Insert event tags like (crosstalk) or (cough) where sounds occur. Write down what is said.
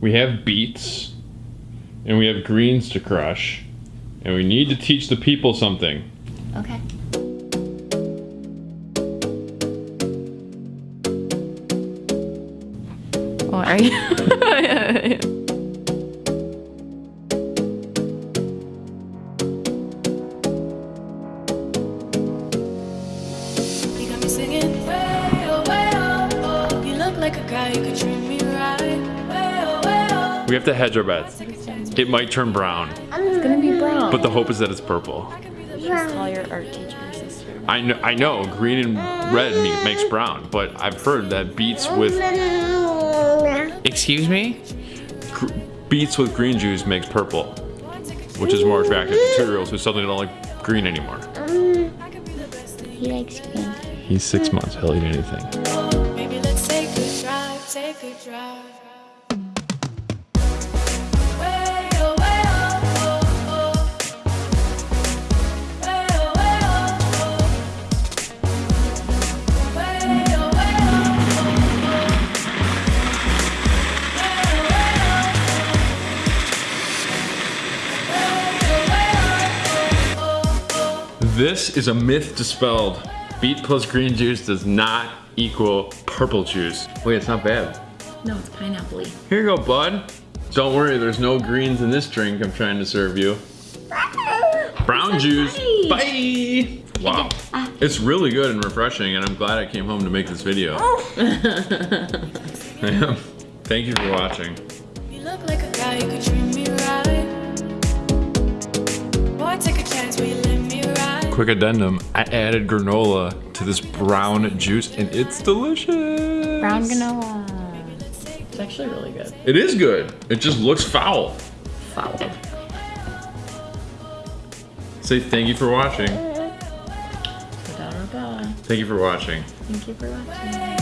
we have beets, and we have greens to crush, and we need to teach the people something. Okay. What are you? You got me singing way oh, way oh, oh. You look like a guy who could treat We have to hedge our bets. It might turn brown, It's gonna be brown. but the hope is that it's purple. Just call your art teacher your sister. I know, I know, green and red makes brown, but I've heard that beets with excuse me, Gr- beets with green juice makes purple, which is more attractive to two-year-olds who suddenly don't like green anymore. He likes green. He's six months. He'll eat anything. This is a myth dispelled. Beet plus green juice does not equal purple juice. Wait, it's not bad. No, it's pineapple Here you go, bud. Don't worry, there's no greens in this drink I'm trying to serve you. Brown juice. Bye. Wow. It's really good and refreshing, and I'm glad I came home to make this video. Oh. (laughs) I am. Thank you for watching. Quick addendum, I added granola to this brown juice, and it's delicious. Brown granola. It's actually really good. It is good. It just looks foul. Foul. Say thank you for watching. Thank you for watching. Thank you for watching. Way